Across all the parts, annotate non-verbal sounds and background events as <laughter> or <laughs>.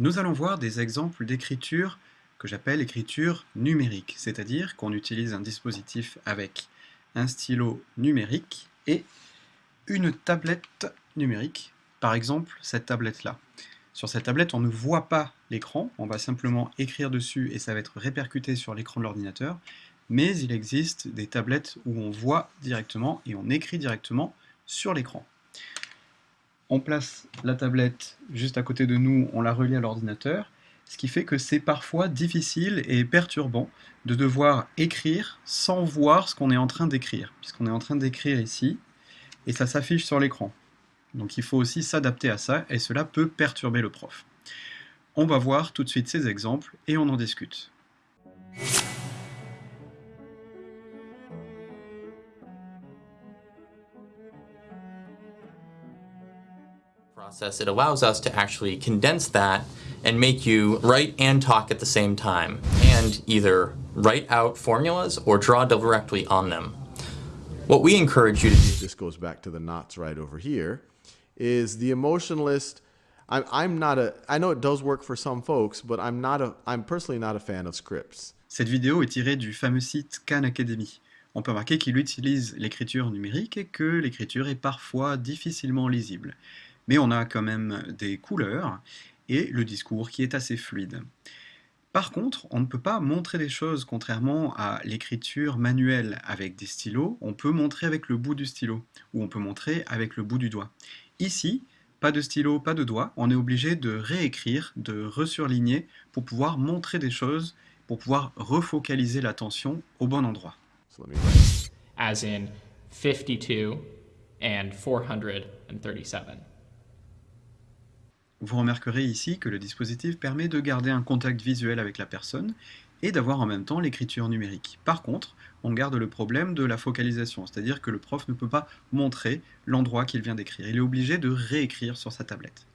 Nous allons voir des exemples d'écriture que j'appelle écriture numérique, c'est-à-dire qu'on utilise un dispositif avec un stylo numérique et une tablette numérique, par exemple cette tablette-là. Sur cette tablette, on ne voit pas l'écran, on va simplement écrire dessus et ça va être répercuté sur l'écran de l'ordinateur, mais il existe des tablettes où on voit directement et on écrit directement sur l'écran on place la tablette juste à côté de nous, on la relie à l'ordinateur, ce qui fait que c'est parfois difficile et perturbant de devoir écrire sans voir ce qu'on est en train d'écrire, puisqu'on est en train d'écrire ici, et ça s'affiche sur l'écran. Donc il faut aussi s'adapter à ça, et cela peut perturber le prof. On va voir tout de suite ces exemples, et on en discute. Process, it allows us to actually condense that and make you write and talk at the same time, and either write out formulas or draw directly on them. What we encourage you to do... This goes back to the knots right over here, is the emotionalist... I'm, I'm not a... I know it does work for some folks, but I'm not a... I'm personally not a fan of scripts. Cette vidéo est tirée du fameux site Khan Academy. On peut remarquer qu'il utilise l'écriture numérique et que l'écriture est parfois difficilement lisible mais on a quand même des couleurs et le discours qui est assez fluide. Par contre, on ne peut pas montrer des choses contrairement à l'écriture manuelle avec des stylos, on peut montrer avec le bout du stylo, ou on peut montrer avec le bout du doigt. Ici, pas de stylo, pas de doigt, on est obligé de réécrire, de resurligner pour pouvoir montrer des choses, pour pouvoir refocaliser l'attention au bon endroit. As in 52 and 437. Vous remarquerez ici que le dispositif permet de garder un contact visuel avec la personne et d'avoir en même temps l'écriture numérique. Par contre, on garde le problème de la focalisation, c'est-à-dire que le prof ne peut pas montrer l'endroit qu'il vient d'écrire. Il est obligé de réécrire sur sa tablette.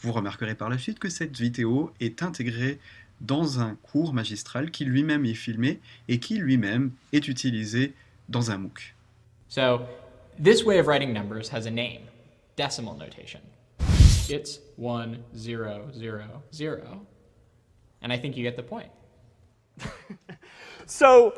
Vous remarquerez par la suite que cette vidéo est intégrée dans un cours magistral qui lui-même est filmé et qui lui-même est utilisé dans un MOOC. So, this way of writing numbers has a name, decimal notation. It's one, zero, zero, zero. And I think you get the point. <laughs> so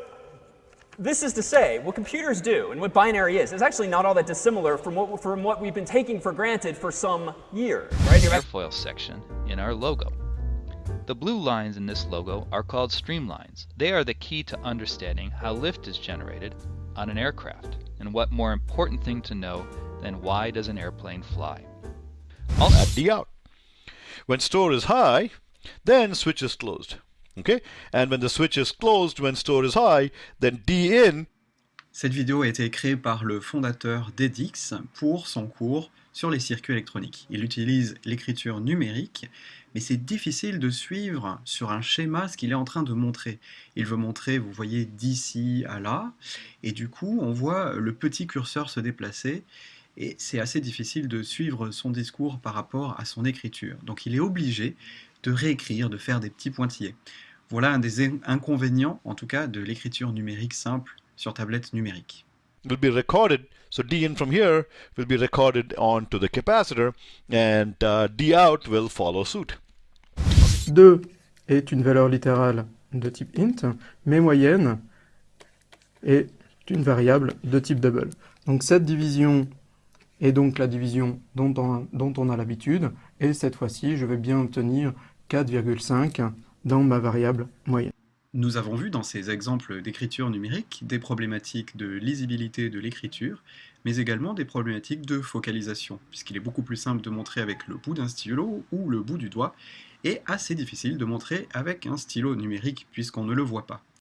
this is to say, what computers do and what binary is, is actually not all that dissimilar from what, from what we've been taking for granted for some years. Right? Airfoil section in our logo. The blue lines in this logo are called streamlines. They are the key to understanding how lift is generated on an aircraft, and what more important thing to know than why does an airplane fly. At D out. When store is high, then switch is closed. Okay? And when the switch is closed when store is high, then D in. Cette vidéo a été créée par le fondateur d'EDIX pour son cours sur les circuits électroniques. Il utilise l'écriture numérique, mais c'est difficile de suivre sur un schéma ce qu'il est en train de montrer. Il veut montrer, vous voyez, d'ici à là, et du coup, on voit le petit curseur se déplacer, et c'est assez difficile de suivre son discours par rapport à son écriture. Donc il est obligé de réécrire, de faire des petits pointillés. Voilà un des inconvénients, en tout cas, de l'écriture numérique simple sur tablette numérique. will be recorded. So D in from here will be recorded onto the capacitor and uh, D out will follow suit. 2 est une valeur littérale de type int, mais moyenne est une variable de type double. Donc cette division et donc la division dont on, a l'habitude, et cette fois-ci, je vais bien obtenir 4,5 dans ma variable moyenne. Nous avons vu dans ces exemples d'écriture numérique des problématiques de lisibilité de l'écriture, mais également des problématiques de focalisation, puisqu'il est beaucoup plus simple de montrer avec le bout d'un stylo ou le bout du doigt, et assez difficile de montrer avec un stylo numérique puisqu'on ne le voit pas.